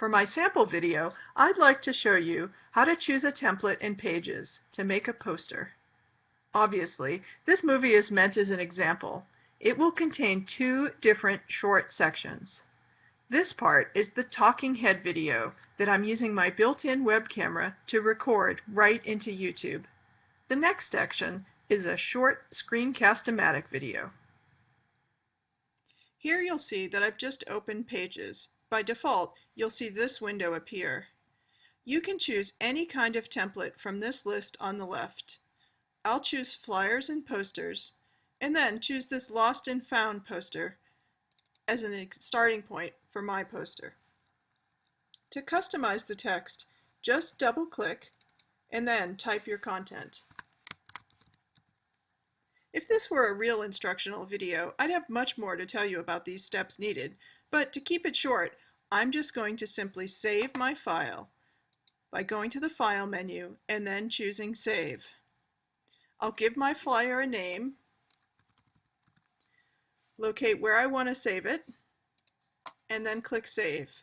For my sample video, I'd like to show you how to choose a template in Pages to make a poster. Obviously, this movie is meant as an example. It will contain two different short sections. This part is the talking head video that I'm using my built-in web camera to record right into YouTube. The next section is a short screencast-o-matic video. Here you'll see that I've just opened Pages. By default, you'll see this window appear. You can choose any kind of template from this list on the left. I'll choose flyers and posters, and then choose this lost and found poster as a starting point for my poster. To customize the text, just double click and then type your content. If this were a real instructional video, I'd have much more to tell you about these steps needed, but to keep it short, I'm just going to simply save my file by going to the File menu and then choosing Save. I'll give my flyer a name, locate where I want to save it, and then click Save.